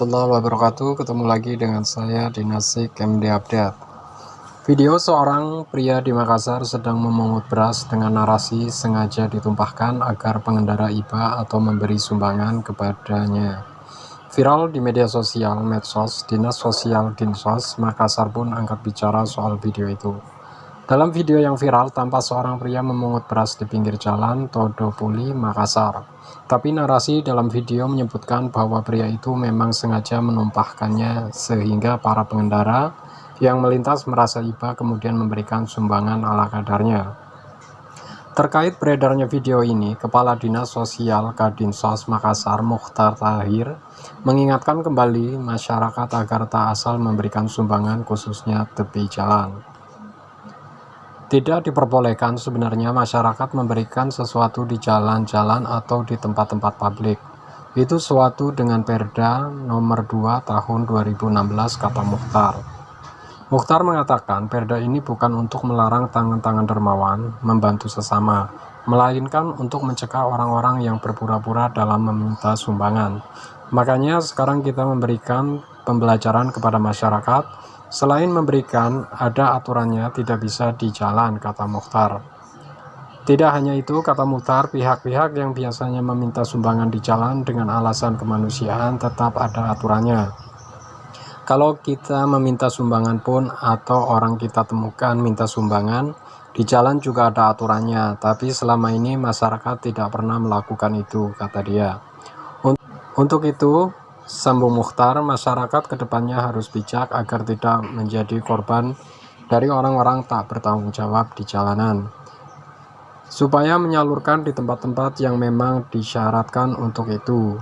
warahmatullahi wabarakatuh. Ketemu lagi dengan saya di Nasik MD Update. Video seorang pria di Makassar sedang memungut beras dengan narasi sengaja ditumpahkan agar pengendara IBA atau memberi sumbangan kepadanya. Viral di media sosial medsos, Dinas Sosial Dinsos Makassar pun angkat bicara soal video itu dalam video yang viral, tampak seorang pria memungut beras di pinggir jalan Todopuli, Makassar. Tapi narasi dalam video menyebutkan bahwa pria itu memang sengaja menumpahkannya sehingga para pengendara yang melintas merasa iba kemudian memberikan sumbangan ala kadarnya. Terkait beredarnya video ini, Kepala Dinas Sosial Kadinsos Makassar Mukhtar Tahir mengingatkan kembali masyarakat agar tak asal memberikan sumbangan khususnya tepi jalan. Tidak diperbolehkan sebenarnya masyarakat memberikan sesuatu di jalan-jalan atau di tempat-tempat publik. Itu suatu dengan Perda nomor 2 tahun 2016 kata Mukhtar. Mukhtar mengatakan perda ini bukan untuk melarang tangan-tangan dermawan membantu sesama, melainkan untuk mencegah orang-orang yang berpura-pura dalam meminta sumbangan. Makanya sekarang kita memberikan pembelajaran kepada masyarakat Selain memberikan, ada aturannya tidak bisa di jalan, kata Mukhtar. Tidak hanya itu, kata Mukhtar, pihak-pihak yang biasanya meminta sumbangan di jalan dengan alasan kemanusiaan tetap ada aturannya. Kalau kita meminta sumbangan pun atau orang kita temukan minta sumbangan, di jalan juga ada aturannya, tapi selama ini masyarakat tidak pernah melakukan itu, kata dia. Untuk itu, Sambung Mukhtar, masyarakat ke depannya harus bijak agar tidak menjadi korban dari orang-orang tak bertanggung jawab di jalanan. Supaya menyalurkan di tempat-tempat yang memang disyaratkan untuk itu.